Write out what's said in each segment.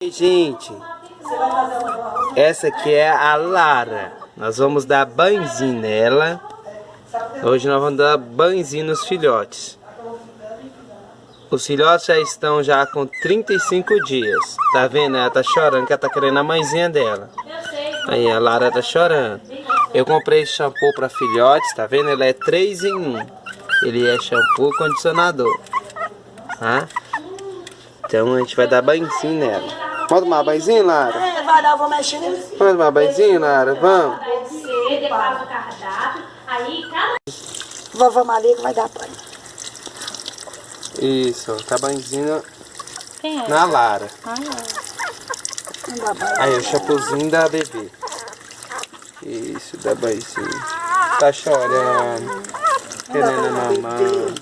Gente, essa aqui é a Lara. Nós vamos dar banhozinho nela. Hoje nós vamos dar banhozinho nos filhotes. Os filhotes já estão já com 35 dias. Tá vendo? Ela tá chorando que ela tá querendo a mãezinha dela. Aí a Lara tá chorando. Eu comprei shampoo para filhotes, tá vendo? Ele é 3 em 1. Ele é shampoo condicionador. Tá? Então a gente vai dar banhozinho nela. Vamos tomar banhozinho, Lara? É, vai dar, eu vou mexer nele. Vamos tomar banhozinho, Lara? Vamos? Você declara o cardápio, aí cada Vovó Maria que vai dar banho. Isso, tá banhozinho é? na Lara. Dá banho. Aí o shampoozinho da bebê. Isso, dá banhozinho. Tá chorando. Querendo a mamãe.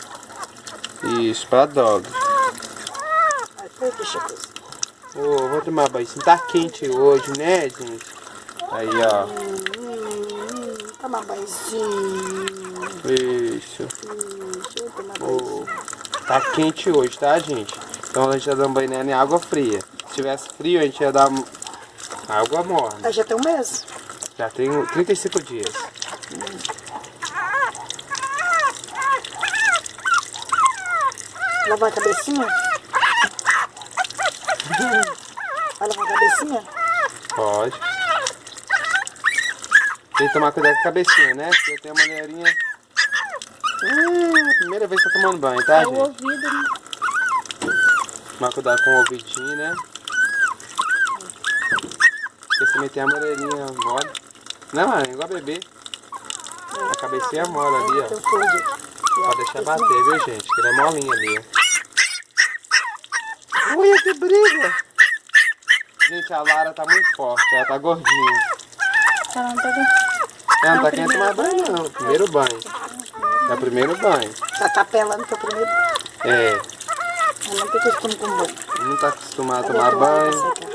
Isso, pra dog. Ai, coisa. Ô, vou tomar banhozinho. Tá quente hoje, né, gente? Aí, ó. Hum, banhozinho. Isso. Tomar banho. Ô, tá quente hoje, tá, gente? Então a gente tá dando banho nela em água fria. Se tivesse frio, a gente ia dar água morna. Já tem um mês? Já tem 35 dias. Lavar a cabecinha? Vai lavar a cabecinha? Pode. Tem que tomar cuidado com a cabecinha, né? Porque tem a maneirinha. Hum, primeira vez que tá tomando banho, tá, é o gente? ouvido, né? Tomar cuidado com o ouvidinho, né? Porque também tem a maneirinha mole. Não, mano, igual bebê. A cabecinha é mole ali, ó. Pode deixar bater, viu, gente? Que ele é molinho ali, ó. Olha que briga! Gente, a Lara tá muito forte, ela tá gordinha. Ela não tá Ela não tá querendo tomar banho, não. Primeiro banho. É o primeiro banho. Tá tapelando que é o primeiro. É, Ela não tem costume com banho. não tá acostumado a tomar banho. secar.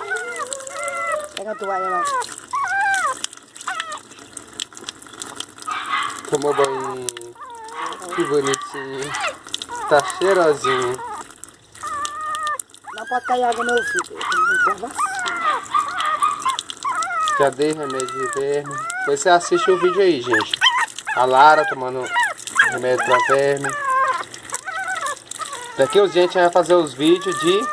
Pega a toalha lá. Tomou banho. Que bonitinho. Tá cheirosinho. Pode cair água no ouvido. Já dei remédio de verme. Depois você assiste o vídeo aí, gente. A Lara tomando remédio pra verme. Daqui a gente vai fazer os vídeos de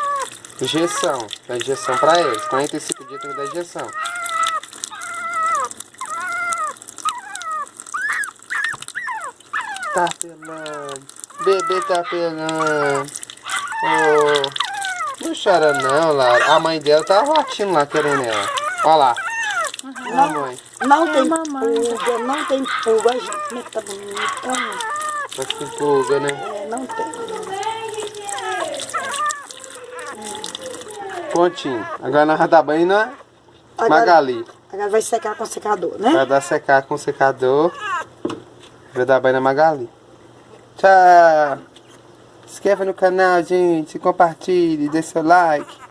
injeção. Da injeção pra eles. 45 dias tem que dar injeção. Tá pelando. Bebê tá pelando. Oh. Não chora não, Lara. A mãe dela tá latindo lá querendo ela. Olha lá. Olha a mãe. Não tem mamãe. pulga, não tem pulga. Gente, como é que tá bonita. Tá com pulga, né? É, não tem. Pontinho. Agora nós vamos dar banho na Agora, Magali. agora vai secar com secador, né? Vai dar secar com o secador. Vai dar banho na Magali. Tchau. Inscreva no canal, gente. Compartilhe, dê seu like.